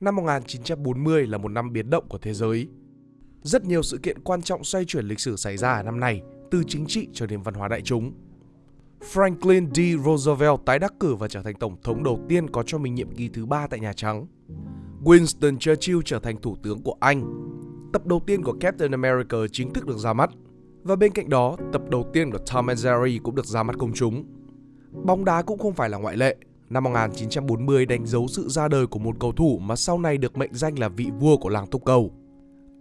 Năm 1940 là một năm biến động của thế giới. Rất nhiều sự kiện quan trọng xoay chuyển lịch sử xảy ra ở năm này, từ chính trị cho đến văn hóa đại chúng. Franklin D. Roosevelt tái đắc cử và trở thành tổng thống đầu tiên có cho mình nhiệm kỳ thứ ba tại Nhà Trắng. Winston Churchill trở thành thủ tướng của Anh. Tập đầu tiên của Captain America chính thức được ra mắt. Và bên cạnh đó, tập đầu tiên của Tom and Jerry cũng được ra mắt công chúng. Bóng đá cũng không phải là ngoại lệ. Năm 1940 đánh dấu sự ra đời của một cầu thủ mà sau này được mệnh danh là vị vua của làng túc cầu.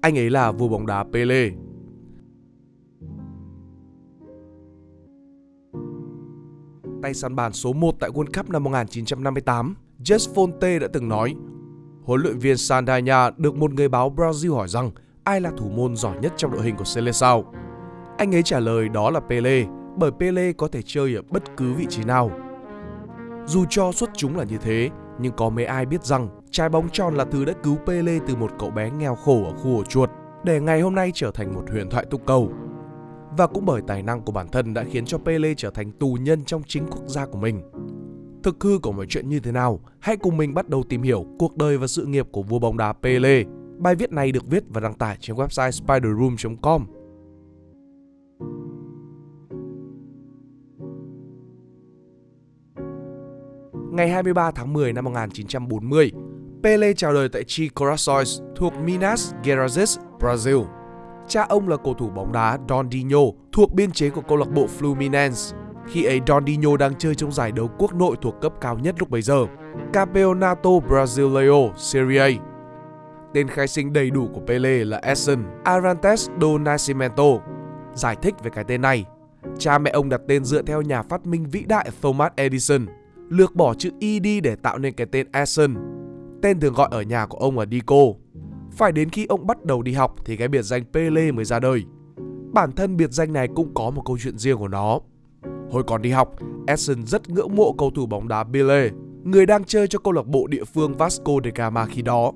Anh ấy là vua bóng đá Pele. Tay săn bàn số 1 tại World Cup năm 1958, Jess Fonte đã từng nói Huấn luyện viên Sandania được một người báo Brazil hỏi rằng ai là thủ môn giỏi nhất trong đội hình của Seleção. Anh ấy trả lời đó là Pele, bởi Pele có thể chơi ở bất cứ vị trí nào. Dù cho xuất chúng là như thế, nhưng có mấy ai biết rằng trái bóng tròn là thứ đã cứu Pele từ một cậu bé nghèo khổ ở khu ổ chuột để ngày hôm nay trở thành một huyền thoại túc cầu. Và cũng bởi tài năng của bản thân đã khiến cho Pele trở thành tù nhân trong chính quốc gia của mình. Thực hư của mọi chuyện như thế nào? Hãy cùng mình bắt đầu tìm hiểu cuộc đời và sự nghiệp của vua bóng đá Pele. Bài viết này được viết và đăng tải trên website spiderroom.com. Ngày 23 tháng 10 năm 1940, Pele chào đời tại Chi Corações thuộc Minas Gerais, Brazil. Cha ông là cầu thủ bóng đá Dondinho thuộc biên chế của câu lạc bộ Fluminense. Khi ấy Dondinho đang chơi trong giải đấu quốc nội thuộc cấp cao nhất lúc bấy giờ, Campeonato Brasileiro Serie A. Tên khai sinh đầy đủ của Pele là Edson Arantes do Nascimento. Giải thích về cái tên này, cha mẹ ông đặt tên dựa theo nhà phát minh vĩ đại Thomas Edison, lược bỏ chữ Y đi để tạo nên cái tên Edson. Tên thường gọi ở nhà của ông là Dico. Phải đến khi ông bắt đầu đi học thì cái biệt danh Pele mới ra đời. Bản thân biệt danh này cũng có một câu chuyện riêng của nó. Hồi còn đi học, Edson rất ngưỡng mộ cầu thủ bóng đá Pele, người đang chơi cho câu lạc bộ địa phương Vasco da Gama khi đó.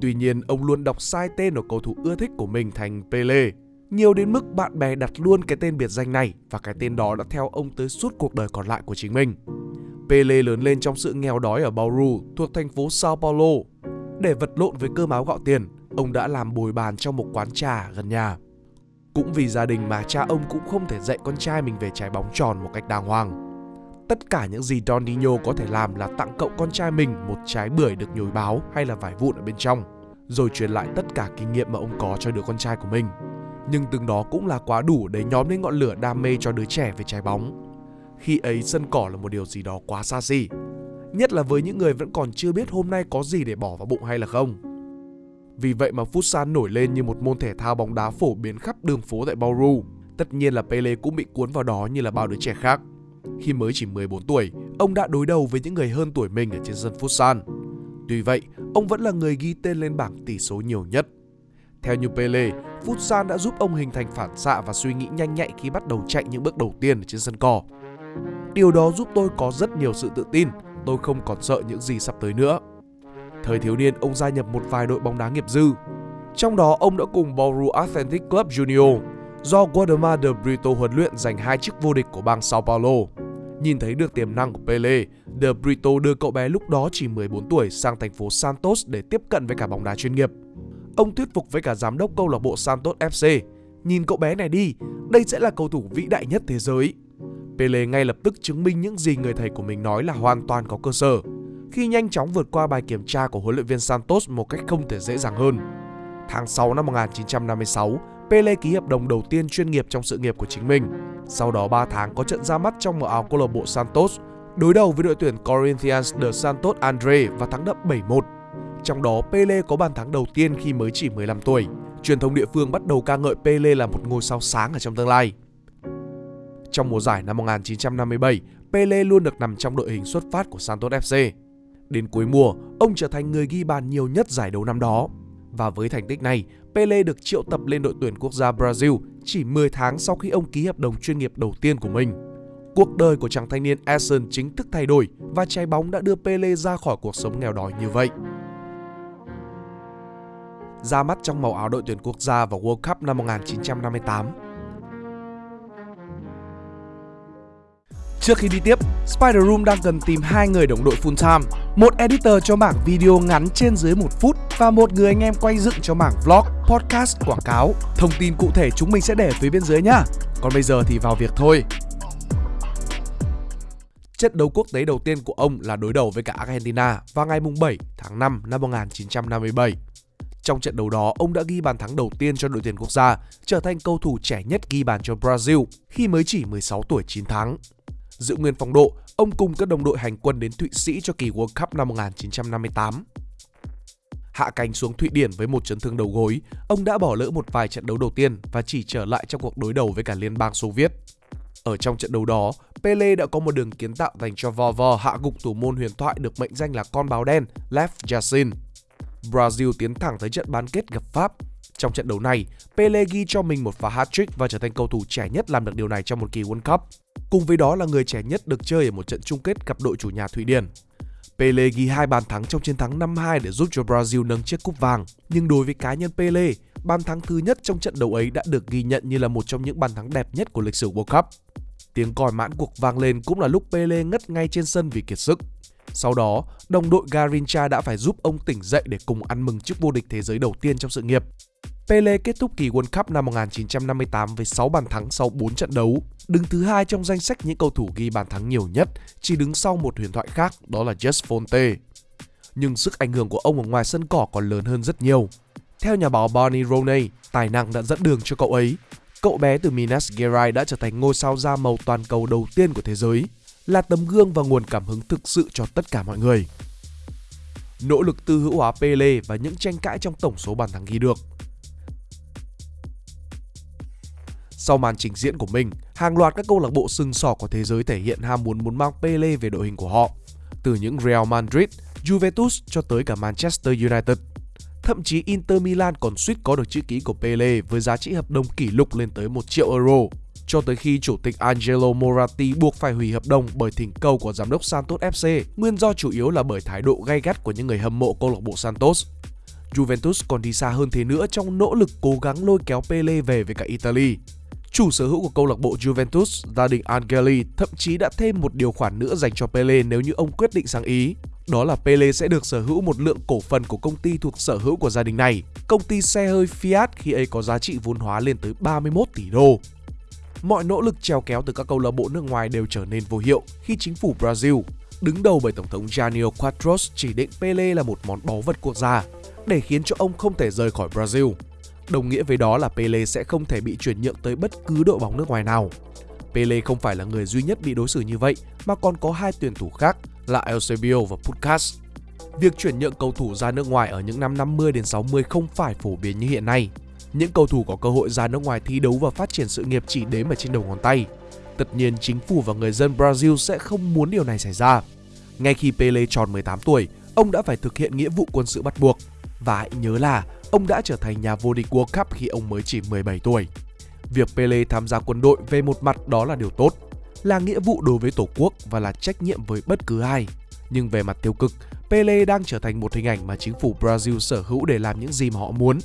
Tuy nhiên, ông luôn đọc sai tên của cầu thủ ưa thích của mình thành Pele. Nhiều đến mức bạn bè đặt luôn cái tên biệt danh này và cái tên đó đã theo ông tới suốt cuộc đời còn lại của chính mình. Pele lớn lên trong sự nghèo đói ở Bauru thuộc thành phố Sao Paulo. Để vật lộn với cơm áo gạo tiền, ông đã làm bồi bàn trong một quán trà gần nhà. Cũng vì gia đình mà cha ông cũng không thể dạy con trai mình về trái bóng tròn một cách đàng hoàng. Tất cả những gì Dondinho có thể làm là tặng cậu con trai mình một trái bưởi được nhồi báo hay là vải vụn ở bên trong, rồi truyền lại tất cả kinh nghiệm mà ông có cho đứa con trai của mình. Nhưng từng đó cũng là quá đủ để nhóm lên ngọn lửa đam mê cho đứa trẻ về trái bóng. Khi ấy sân cỏ là một điều gì đó quá xa xỉ, nhất là với những người vẫn còn chưa biết hôm nay có gì để bỏ vào bụng hay là không. Vì vậy mà futsal nổi lên như một môn thể thao bóng đá phổ biến khắp đường phố tại Bauru. Tất nhiên là Pele cũng bị cuốn vào đó như là bao đứa trẻ khác. Khi mới chỉ 14 tuổi, ông đã đối đầu với những người hơn tuổi mình ở trên sân futsal. Tuy vậy, ông vẫn là người ghi tên lên bảng tỷ số nhiều nhất. Theo như Pele, futsal đã giúp ông hình thành phản xạ và suy nghĩ nhanh nhạy khi bắt đầu chạy những bước đầu tiên ở trên sân cỏ. Điều đó giúp tôi có rất nhiều sự tự tin, tôi không còn sợ những gì sắp tới nữa. Thời thiếu niên, ông gia nhập một vài đội bóng đá nghiệp dư. Trong đó, ông đã cùng Bauru Athletic Club Junior do Guadama de Brito huấn luyện giành hai chức vô địch của bang Sao Paulo. Nhìn thấy được tiềm năng của Pele, De Brito đưa cậu bé lúc đó chỉ 14 tuổi sang thành phố Santos để tiếp cận với cả bóng đá chuyên nghiệp. Ông thuyết phục với cả giám đốc câu lạc bộ Santos FC, nhìn cậu bé này đi, đây sẽ là cầu thủ vĩ đại nhất thế giới. Pele ngay lập tức chứng minh những gì người thầy của mình nói là hoàn toàn có cơ sở, khi nhanh chóng vượt qua bài kiểm tra của huấn luyện viên Santos một cách không thể dễ dàng hơn. Tháng 6 năm 1956, Pele ký hợp đồng đầu tiên chuyên nghiệp trong sự nghiệp của chính mình. Sau đó 3 tháng có trận ra mắt trong màu áo câu lạc bộ Santos, đối đầu với đội tuyển Corinthians de Santos Andre và thắng đậm 7-1. Trong đó Pele có bàn thắng đầu tiên khi mới chỉ 15 tuổi. Truyền thông địa phương bắt đầu ca ngợi Pele là một ngôi sao sáng ở trong tương lai. Trong mùa giải năm 1957, Pele luôn được nằm trong đội hình xuất phát của Santos FC. Đến cuối mùa, ông trở thành người ghi bàn nhiều nhất giải đấu năm đó. Và với thành tích này, Pele được triệu tập lên đội tuyển quốc gia Brazil chỉ 10 tháng sau khi ông ký hợp đồng chuyên nghiệp đầu tiên của mình. Cuộc đời của chàng thanh niên Edson chính thức thay đổi và trái bóng đã đưa Pele ra khỏi cuộc sống nghèo đói như vậy. Ra mắt trong màu áo đội tuyển quốc gia vào World Cup năm 1958, Trước khi đi tiếp, Spider Room đang cần tìm hai người đồng đội full time, một editor cho mảng video ngắn trên dưới một phút và một người anh em quay dựng cho mảng vlog, podcast, quảng cáo. Thông tin cụ thể chúng mình sẽ để phía bên dưới nhá. Còn bây giờ thì vào việc thôi. Trận đấu quốc tế đầu tiên của ông là đối đầu với cả Argentina vào ngày 7 tháng 5 năm 1957. Trong trận đấu đó, ông đã ghi bàn thắng đầu tiên cho đội tuyển quốc gia, trở thành cầu thủ trẻ nhất ghi bàn cho Brazil khi mới chỉ 16 tuổi 9 tháng. Giữ nguyên phong độ, ông cùng các đồng đội hành quân đến Thụy Sĩ cho kỳ World Cup năm 1958. Hạ cánh xuống Thụy Điển với một chấn thương đầu gối, ông đã bỏ lỡ một vài trận đấu đầu tiên và chỉ trở lại trong cuộc đối đầu với cả Liên bang Xô Viết. Ở trong trận đấu đó, Pele đã có một đường kiến tạo dành cho Vovo hạ gục thủ môn huyền thoại được mệnh danh là con báo đen Lev Yashin. Brazil tiến thẳng tới trận bán kết gặp Pháp. Trong trận đấu này, Pele ghi cho mình một pha hat-trick và trở thành cầu thủ trẻ nhất làm được điều này trong một kỳ World Cup. Cùng với đó là người trẻ nhất được chơi ở một trận chung kết gặp đội chủ nhà Thụy Điển. Pele ghi hai bàn thắng trong chiến thắng 5-2 để giúp cho Brazil nâng chiếc cúp vàng. Nhưng đối với cá nhân Pele, bàn thắng thứ nhất trong trận đấu ấy đã được ghi nhận như là một trong những bàn thắng đẹp nhất của lịch sử World Cup. Tiếng còi mãn cuộc vang lên cũng là lúc Pele ngất ngay trên sân vì kiệt sức. Sau đó, đồng đội Garincha đã phải giúp ông tỉnh dậy để cùng ăn mừng chức vô địch thế giới đầu tiên trong sự nghiệp. Pele kết thúc kỳ World Cup năm 1958 với 6 bàn thắng sau 4 trận đấu, đứng thứ hai trong danh sách những cầu thủ ghi bàn thắng nhiều nhất, chỉ đứng sau một huyền thoại khác đó là Just Fonte. Nhưng sức ảnh hưởng của ông ở ngoài sân cỏ còn lớn hơn rất nhiều. Theo nhà báo Barney Roney, tài năng đã dẫn đường cho cậu ấy. Cậu bé từ Minas Gerais đã trở thành ngôi sao da màu toàn cầu đầu tiên của thế giới, là tấm gương và nguồn cảm hứng thực sự cho tất cả mọi người. Nỗ lực tư hữu hóa Pele và những tranh cãi trong tổng số bàn thắng ghi được Sau màn trình diễn của mình, hàng loạt các câu lạc bộ sừng sỏ của thế giới thể hiện ham muốn muốn mang Pele về đội hình của họ. Từ những Real Madrid, Juventus cho tới cả Manchester United. Thậm chí Inter Milan còn suýt có được chữ ký của Pele với giá trị hợp đồng kỷ lục lên tới 1 triệu euro. Cho tới khi chủ tịch Angelo Moratti buộc phải hủy hợp đồng bởi thỉnh cầu của giám đốc Santos FC, nguyên do chủ yếu là bởi thái độ gay gắt của những người hâm mộ câu lạc bộ Santos. Juventus còn đi xa hơn thế nữa trong nỗ lực cố gắng lôi kéo Pele về với cả Italy. Chủ sở hữu của câu lạc bộ Juventus, gia đình Angeli thậm chí đã thêm một điều khoản nữa dành cho Pele nếu như ông quyết định sang Ý. Đó là Pele sẽ được sở hữu một lượng cổ phần của công ty thuộc sở hữu của gia đình này, công ty xe hơi Fiat khi ấy có giá trị vốn hóa lên tới 31 tỷ đô. Mọi nỗ lực treo kéo từ các câu lạc bộ nước ngoài đều trở nên vô hiệu khi chính phủ Brazil, đứng đầu bởi Tổng thống Janio Quadros chỉ định Pele là một món báu vật quốc gia để khiến cho ông không thể rời khỏi Brazil. Đồng nghĩa với đó là Pele sẽ không thể bị chuyển nhượng tới bất cứ đội bóng nước ngoài nào. Pele không phải là người duy nhất bị đối xử như vậy mà còn có hai tuyển thủ khác là Eusebio và Puskás. Việc chuyển nhượng cầu thủ ra nước ngoài ở những năm 50 đến 60 không phải phổ biến như hiện nay. Những cầu thủ có cơ hội ra nước ngoài thi đấu và phát triển sự nghiệp chỉ đếm ở trên đầu ngón tay. Tất nhiên chính phủ và người dân Brazil sẽ không muốn điều này xảy ra. Ngay khi Pele tròn 18 tuổi, ông đã phải thực hiện nghĩa vụ quân sự bắt buộc. Và hãy nhớ là ông đã trở thành nhà vô địch World Cup khi ông mới chỉ 17 tuổi. Việc Pele tham gia quân đội về một mặt đó là điều tốt, là nghĩa vụ đối với Tổ quốc và là trách nhiệm với bất cứ ai. Nhưng về mặt tiêu cực, Pele đang trở thành một hình ảnh mà chính phủ Brazil sở hữu để làm những gì mà họ muốn.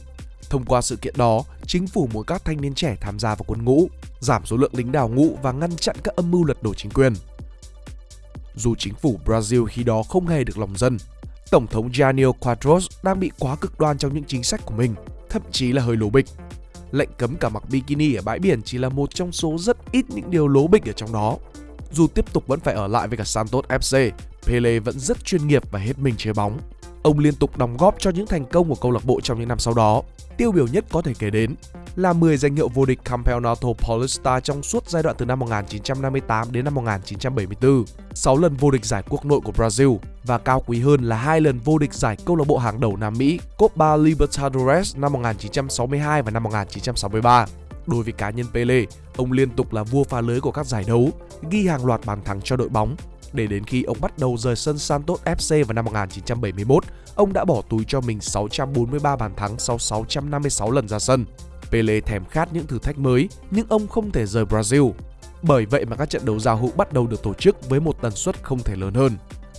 Thông qua sự kiện đó, chính phủ muốn các thanh niên trẻ tham gia vào quân ngũ, giảm số lượng lính đào ngũ và ngăn chặn các âm mưu lật đổ chính quyền. Dù chính phủ Brazil khi đó không hề được lòng dân, Tổng thống Jânio Quadros đang bị quá cực đoan trong những chính sách của mình, thậm chí là hơi lố bịch. Lệnh cấm cả mặc bikini ở bãi biển chỉ là một trong số rất ít những điều lố bịch ở trong đó. Dù tiếp tục vẫn phải ở lại với cả Santos FC, Pele vẫn rất chuyên nghiệp và hết mình chơi bóng. Ông liên tục đóng góp cho những thành công của câu lạc bộ trong những năm sau đó. Tiêu biểu nhất có thể kể đến là 10 danh hiệu vô địch Campeonato Paulista trong suốt giai đoạn từ năm 1958 đến năm 1974, 6 lần vô địch giải quốc nội của Brazil và cao quý hơn là hai lần vô địch giải câu lạc bộ hàng đầu Nam Mỹ Copa Libertadores năm 1962 và năm 1963. Đối với cá nhân Pele, ông liên tục là vua phá lưới của các giải đấu, ghi hàng loạt bàn thắng cho đội bóng để đến khi ông bắt đầu rời sân Santos FC vào năm 1971, ông đã bỏ túi cho mình 643 bàn thắng sau 656 lần ra sân. Pele thèm khát những thử thách mới, nhưng ông không thể rời Brazil. Bởi vậy mà các trận đấu giao hữu bắt đầu được tổ chức với một tần suất không thể lớn hơn.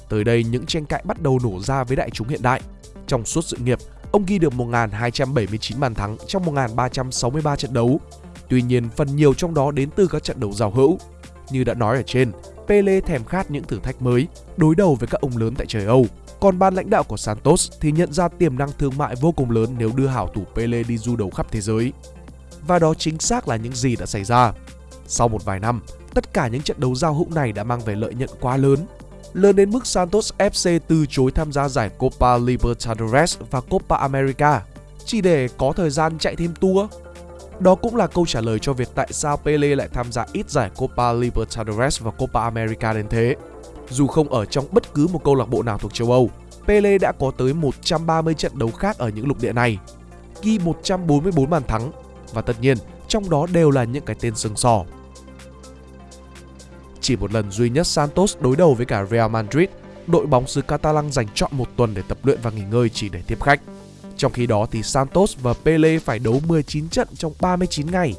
Tới đây những tranh cãi bắt đầu nổ ra với đại chúng hiện đại. Trong suốt sự nghiệp, ông ghi được 1.279 bàn thắng trong 1.363 trận đấu. Tuy nhiên, phần nhiều trong đó đến từ các trận đấu giao hữu. Như đã nói ở trên, Pele thèm khát những thử thách mới, đối đầu với các ông lớn tại trời Âu. Còn ban lãnh đạo của Santos thì nhận ra tiềm năng thương mại vô cùng lớn nếu đưa hảo thủ Pele đi du đấu khắp thế giới. Và đó chính xác là những gì đã xảy ra. Sau một vài năm, tất cả những trận đấu giao hữu này đã mang về lợi nhuận quá lớn. Lớn đến mức Santos FC từ chối tham gia giải Copa Libertadores và Copa America chỉ để có thời gian chạy thêm tour. Đó cũng là câu trả lời cho việc tại sao Pele lại tham gia ít giải Copa Libertadores và Copa America đến thế. Dù không ở trong bất cứ một câu lạc bộ nào thuộc châu Âu, Pele đã có tới 130 trận đấu khác ở những lục địa này, ghi 144 bàn thắng và tất nhiên trong đó đều là những cái tên sừng sỏ. Chỉ một lần duy nhất Santos đối đầu với cả Real Madrid, đội bóng xứ Catalan dành chọn một tuần để tập luyện và nghỉ ngơi chỉ để tiếp khách. Trong khi đó thì Santos và Pele phải đấu 19 trận trong 39 ngày.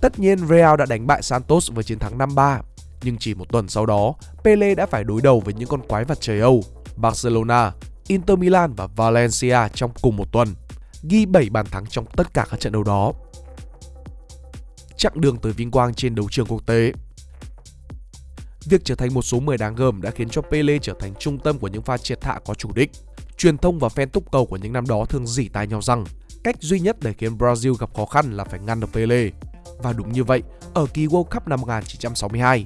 Tất nhiên Real đã đánh bại Santos với chiến thắng 5-3, nhưng chỉ một tuần sau đó, Pele đã phải đối đầu với những con quái vật trời Âu, Barcelona, Inter Milan và Valencia trong cùng một tuần, ghi 7 bàn thắng trong tất cả các trận đấu đó. Chặng đường tới vinh quang trên đấu trường quốc tế Việc trở thành một số 10 đáng gờm đã khiến cho Pele trở thành trung tâm của những pha triệt hạ có chủ đích. Truyền thông và fan túc cầu của những năm đó thường dỉ tai nhau rằng cách duy nhất để khiến Brazil gặp khó khăn là phải ngăn được Pele. Và đúng như vậy, ở kỳ World Cup năm 1962,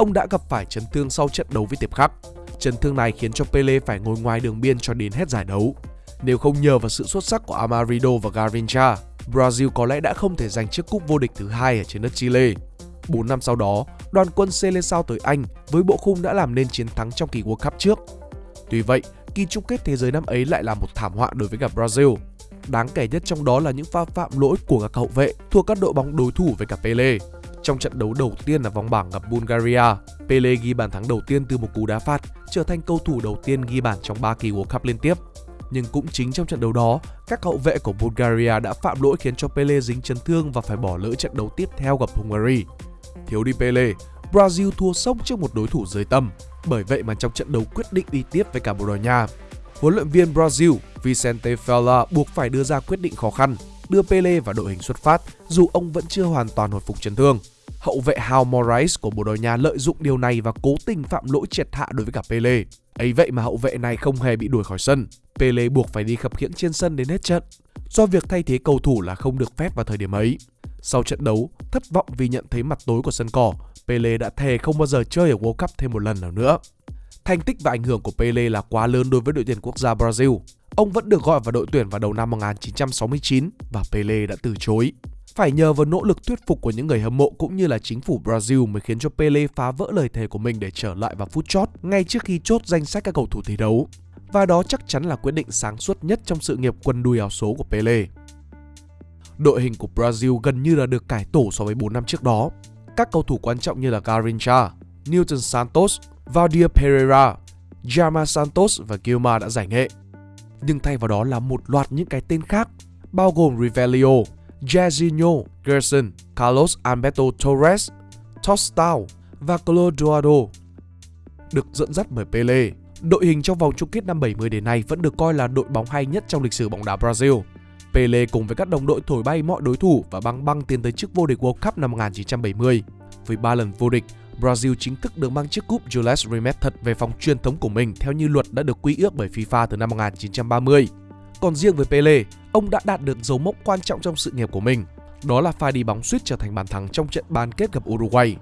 ông đã gặp phải chấn thương sau trận đấu với Tiệp Khắc. Chấn thương này khiến cho Pele phải ngồi ngoài đường biên cho đến hết giải đấu. Nếu không nhờ vào sự xuất sắc của Amarido và Garincha, Brazil có lẽ đã không thể giành chiếc cúp vô địch thứ hai ở trên đất Chile. 4 năm sau đó, đoàn quân Seleção tới Anh với bộ khung đã làm nên chiến thắng trong kỳ World Cup trước. Tuy vậy, kỳ chung kết thế giới năm ấy lại là một thảm họa đối với cả Brazil. Đáng kể nhất trong đó là những pha phạm lỗi của các hậu vệ thuộc các đội bóng đối thủ với cả Pele. Trong trận đấu đầu tiên là vòng bảng gặp Bulgaria, Pele ghi bàn thắng đầu tiên từ một cú đá phạt, trở thành cầu thủ đầu tiên ghi bàn trong 3 kỳ World Cup liên tiếp. Nhưng cũng chính trong trận đấu đó, các hậu vệ của Bulgaria đã phạm lỗi khiến cho Pele dính chấn thương và phải bỏ lỡ trận đấu tiếp theo gặp Hungary. Thiếu đi Pele, Brazil thua sốc trước một đối thủ dưới tầm. Bởi vậy mà trong trận đấu quyết định đi tiếp với cả Bồ Đào Nha, huấn luyện viên Brazil Vicente Fella buộc phải đưa ra quyết định khó khăn, đưa Pele vào đội hình xuất phát dù ông vẫn chưa hoàn toàn hồi phục chấn thương. Hậu vệ Hal Morais của Bồ Đào Nha lợi dụng điều này và cố tình phạm lỗi triệt hạ đối với cả Pele. Ấy vậy mà hậu vệ này không hề bị đuổi khỏi sân. Pele buộc phải đi khập khiễng trên sân đến hết trận. Do việc thay thế cầu thủ là không được phép vào thời điểm ấy. Sau trận đấu, thất vọng vì nhận thấy mặt tối của sân cỏ, Pele đã thề không bao giờ chơi ở World Cup thêm một lần nào nữa. Thành tích và ảnh hưởng của Pele là quá lớn đối với đội tuyển quốc gia Brazil. Ông vẫn được gọi vào đội tuyển vào đầu năm 1969 và Pele đã từ chối. Phải nhờ vào nỗ lực thuyết phục của những người hâm mộ cũng như là chính phủ Brazil mới khiến cho Pele phá vỡ lời thề của mình để trở lại vào phút chót ngay trước khi chốt danh sách các cầu thủ thi đấu. Và đó chắc chắn là quyết định sáng suốt nhất trong sự nghiệp quân đùi áo số của Pele. Đội hình của Brazil gần như là được cải tổ so với 4 năm trước đó. Các cầu thủ quan trọng như là Garrincha, Newton Santos, Valdir Pereira, Jama Santos và Gilmar đã giải nghệ. Nhưng thay vào đó là một loạt những cái tên khác, bao gồm Rivelio, Jairzinho, Gerson, Carlos Alberto Torres, Tostao và Clodoaldo. Được dẫn dắt bởi Pele, đội hình trong vòng chung kết năm 70 đến nay vẫn được coi là đội bóng hay nhất trong lịch sử bóng đá Brazil. Pele cùng với các đồng đội thổi bay mọi đối thủ và băng băng tiến tới chức vô địch World Cup năm 1970. Với 3 lần vô địch, Brazil chính thức được mang chiếc cúp Jules Rimet thật về phòng truyền thống của mình theo như luật đã được quy ước bởi FIFA từ năm 1930. Còn riêng với Pele, ông đã đạt được dấu mốc quan trọng trong sự nghiệp của mình. Đó là pha đi bóng suýt trở thành bàn thắng trong trận bán kết gặp Uruguay.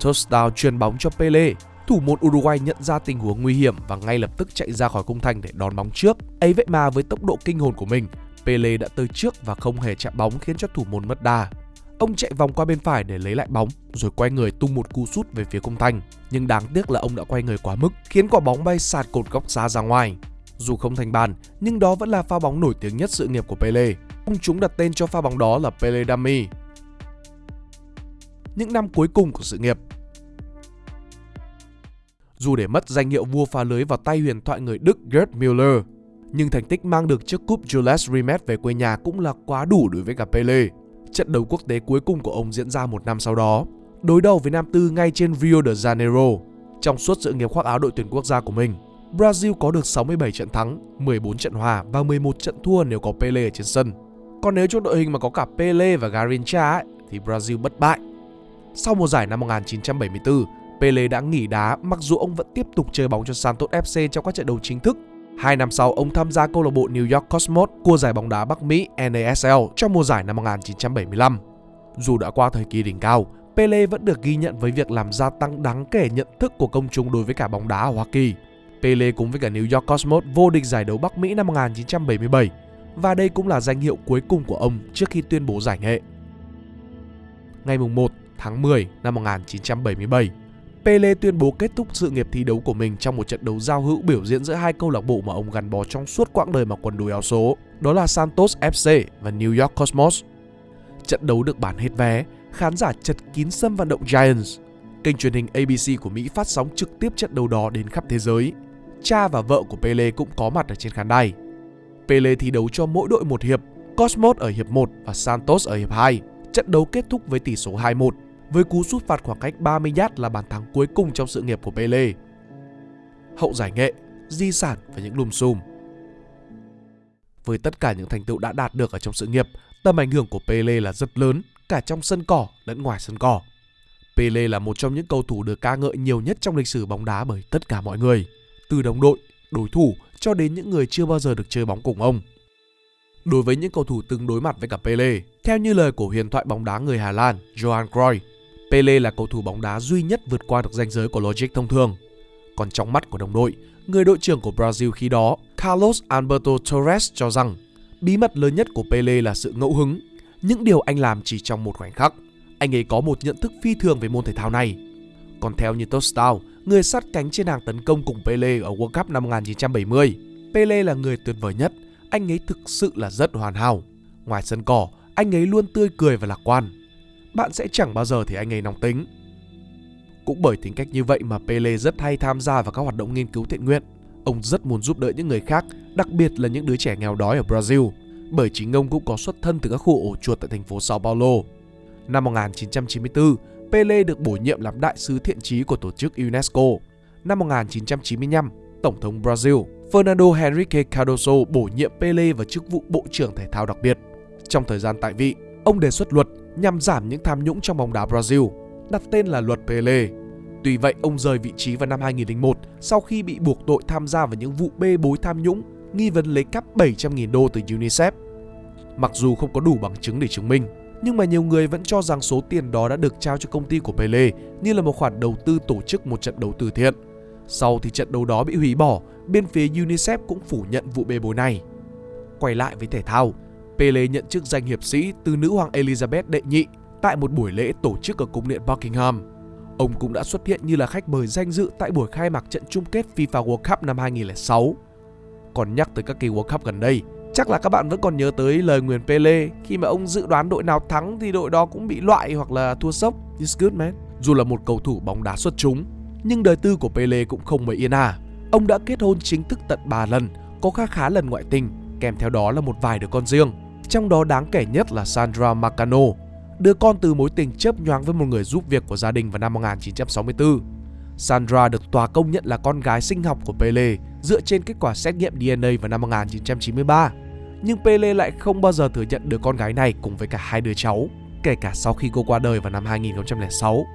Touchdown truyền bóng cho Pele, thủ môn Uruguay nhận ra tình huống nguy hiểm và ngay lập tức chạy ra khỏi khung thành để đón bóng trước. Ấy vậy mà với tốc độ kinh hồn của mình, Pele đã tới trước và không hề chạm bóng khiến cho thủ môn mất đà. Ông chạy vòng qua bên phải để lấy lại bóng rồi quay người tung một cú sút về phía công thành. Nhưng đáng tiếc là ông đã quay người quá mức khiến quả bóng bay sạt cột góc xa ra ngoài. Dù không thành bàn, nhưng đó vẫn là pha bóng nổi tiếng nhất sự nghiệp của Pele. Ông chúng đặt tên cho pha bóng đó là Pele Dummy. Những năm cuối cùng của sự nghiệp Dù để mất danh hiệu vua phá lưới vào tay huyền thoại người Đức Gerd Müller, nhưng thành tích mang được chiếc cúp Jules Rimet về quê nhà cũng là quá đủ đối với cả Pele. Trận đấu quốc tế cuối cùng của ông diễn ra một năm sau đó, đối đầu với Nam Tư ngay trên Rio de Janeiro. Trong suốt sự nghiệp khoác áo đội tuyển quốc gia của mình, Brazil có được 67 trận thắng, 14 trận hòa và 11 trận thua nếu có Pele ở trên sân. Còn nếu trong đội hình mà có cả Pele và Garrincha ấy, thì Brazil bất bại. Sau mùa giải năm 1974, Pele đã nghỉ đá mặc dù ông vẫn tiếp tục chơi bóng cho Santos FC trong các trận đấu chính thức. Hai năm sau, ông tham gia câu lạc bộ New York Cosmos của giải bóng đá Bắc Mỹ NASL trong mùa giải năm 1975. Dù đã qua thời kỳ đỉnh cao, Pele vẫn được ghi nhận với việc làm gia tăng đáng kể nhận thức của công chúng đối với cả bóng đá ở Hoa Kỳ. Pele cùng với cả New York Cosmos vô địch giải đấu Bắc Mỹ năm 1977 và đây cũng là danh hiệu cuối cùng của ông trước khi tuyên bố giải nghệ. Ngày 1 tháng 10 năm 1977, Pele tuyên bố kết thúc sự nghiệp thi đấu của mình trong một trận đấu giao hữu biểu diễn giữa hai câu lạc bộ mà ông gắn bó trong suốt quãng đời mặc quần đùi áo số, đó là Santos FC và New York Cosmos. Trận đấu được bán hết vé, khán giả chật kín sân vận động Giants. Kênh truyền hình ABC của Mỹ phát sóng trực tiếp trận đấu đó đến khắp thế giới. Cha và vợ của Pele cũng có mặt ở trên khán đài. Pele thi đấu cho mỗi đội một hiệp, Cosmos ở hiệp 1 và Santos ở hiệp 2. Trận đấu kết thúc với tỷ số 2-1 với cú sút phạt khoảng cách 30 yard là bàn thắng cuối cùng trong sự nghiệp của Pele. Hậu giải nghệ, di sản và những lùm xùm. Với tất cả những thành tựu đã đạt được ở trong sự nghiệp, tầm ảnh hưởng của Pele là rất lớn, cả trong sân cỏ lẫn ngoài sân cỏ. Pele là một trong những cầu thủ được ca ngợi nhiều nhất trong lịch sử bóng đá bởi tất cả mọi người, từ đồng đội, đối thủ cho đến những người chưa bao giờ được chơi bóng cùng ông. Đối với những cầu thủ từng đối mặt với cả Pele, theo như lời của huyền thoại bóng đá người Hà Lan Johan Cruyff, Pele là cầu thủ bóng đá duy nhất vượt qua được ranh giới của logic thông thường. Còn trong mắt của đồng đội, người đội trưởng của Brazil khi đó, Carlos Alberto Torres cho rằng bí mật lớn nhất của Pele là sự ngẫu hứng, những điều anh làm chỉ trong một khoảnh khắc. Anh ấy có một nhận thức phi thường về môn thể thao này. Còn theo như Tostao, người sát cánh trên hàng tấn công cùng Pele ở World Cup năm 1970, Pele là người tuyệt vời nhất, anh ấy thực sự là rất hoàn hảo. Ngoài sân cỏ, anh ấy luôn tươi cười và lạc quan bạn sẽ chẳng bao giờ thấy anh ấy nóng tính. Cũng bởi tính cách như vậy mà Pele rất hay tham gia vào các hoạt động nghiên cứu thiện nguyện. Ông rất muốn giúp đỡ những người khác, đặc biệt là những đứa trẻ nghèo đói ở Brazil, bởi chính ông cũng có xuất thân từ các khu ổ chuột tại thành phố Sao Paulo. Năm 1994, Pele được bổ nhiệm làm đại sứ thiện trí của tổ chức UNESCO. Năm 1995, Tổng thống Brazil Fernando Henrique Cardoso bổ nhiệm Pele vào chức vụ Bộ trưởng Thể thao đặc biệt. Trong thời gian tại vị, ông đề xuất luật nhằm giảm những tham nhũng trong bóng đá Brazil, đặt tên là luật Pele. Tuy vậy, ông rời vị trí vào năm 2001 sau khi bị buộc tội tham gia vào những vụ bê bối tham nhũng, nghi vấn lấy cắp 700.000 đô từ UNICEF. Mặc dù không có đủ bằng chứng để chứng minh, nhưng mà nhiều người vẫn cho rằng số tiền đó đã được trao cho công ty của Pele như là một khoản đầu tư tổ chức một trận đấu từ thiện. Sau thì trận đấu đó bị hủy bỏ, bên phía UNICEF cũng phủ nhận vụ bê bối này. Quay lại với thể thao, Pele nhận chức danh hiệp sĩ từ nữ hoàng Elizabeth đệ nhị tại một buổi lễ tổ chức ở cung điện Buckingham. Ông cũng đã xuất hiện như là khách mời danh dự tại buổi khai mạc trận chung kết FIFA World Cup năm 2006. Còn nhắc tới các kỳ World Cup gần đây, chắc là các bạn vẫn còn nhớ tới lời nguyền Pele khi mà ông dự đoán đội nào thắng thì đội đó cũng bị loại hoặc là thua sốc. It's good man. Dù là một cầu thủ bóng đá xuất chúng, nhưng đời tư của Pele cũng không mấy yên à. Ông đã kết hôn chính thức tận 3 lần, có khá khá lần ngoại tình, kèm theo đó là một vài đứa con riêng trong đó đáng kể nhất là Sandra Macano, đứa con từ mối tình chớp nhoáng với một người giúp việc của gia đình vào năm 1964. Sandra được tòa công nhận là con gái sinh học của Pele dựa trên kết quả xét nghiệm DNA vào năm 1993. Nhưng Pele lại không bao giờ thừa nhận đứa con gái này cùng với cả hai đứa cháu, kể cả sau khi cô qua đời vào năm 2006.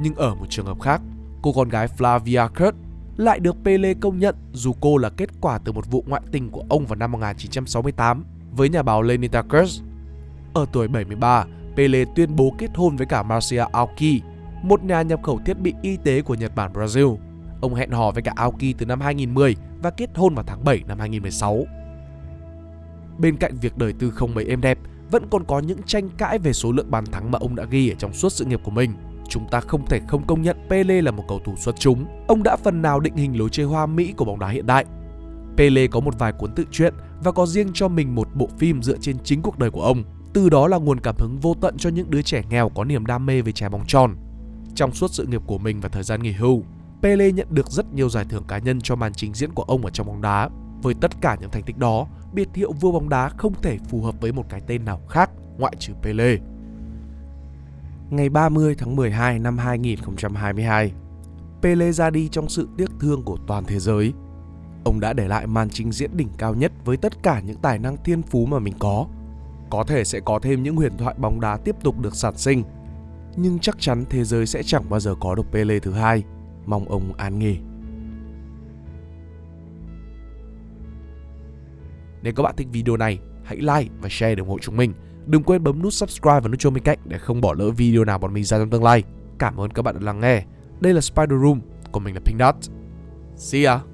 Nhưng ở một trường hợp khác, cô con gái Flavia Kurt lại được Pele công nhận dù cô là kết quả từ một vụ ngoại tình của ông vào năm 1968 với nhà báo Lenita Kurz. Ở tuổi 73, Pele tuyên bố kết hôn với cả Marcia Aoki, một nhà nhập khẩu thiết bị y tế của Nhật Bản Brazil. Ông hẹn hò với cả Aoki từ năm 2010 và kết hôn vào tháng 7 năm 2016. Bên cạnh việc đời tư không mấy êm đẹp, vẫn còn có những tranh cãi về số lượng bàn thắng mà ông đã ghi ở trong suốt sự nghiệp của mình. Chúng ta không thể không công nhận Pele là một cầu thủ xuất chúng. Ông đã phần nào định hình lối chơi hoa mỹ của bóng đá hiện đại. Pele có một vài cuốn tự truyện và có riêng cho mình một bộ phim dựa trên chính cuộc đời của ông. Từ đó là nguồn cảm hứng vô tận cho những đứa trẻ nghèo có niềm đam mê về trái bóng tròn. Trong suốt sự nghiệp của mình và thời gian nghỉ hưu, Pele nhận được rất nhiều giải thưởng cá nhân cho màn trình diễn của ông ở trong bóng đá. Với tất cả những thành tích đó, biệt hiệu vua bóng đá không thể phù hợp với một cái tên nào khác ngoại trừ Pele. Ngày 30 tháng 12 năm 2022, Pele ra đi trong sự tiếc thương của toàn thế giới Ông đã để lại màn trình diễn đỉnh cao nhất với tất cả những tài năng thiên phú mà mình có. Có thể sẽ có thêm những huyền thoại bóng đá tiếp tục được sản sinh. nhưng chắc chắn thế giới sẽ chẳng bao giờ có được Pele thứ hai. Mong ông an nghỉ. Nếu các bạn thích video này, hãy like và share để ủng hộ chúng mình. Đừng quên bấm nút subscribe và nút chuông bên cạnh để không bỏ lỡ video nào bọn mình ra trong tương lai. Cảm ơn các bạn đã lắng nghe. Đây là Spider Room, còn mình là Pink Dot. See ya!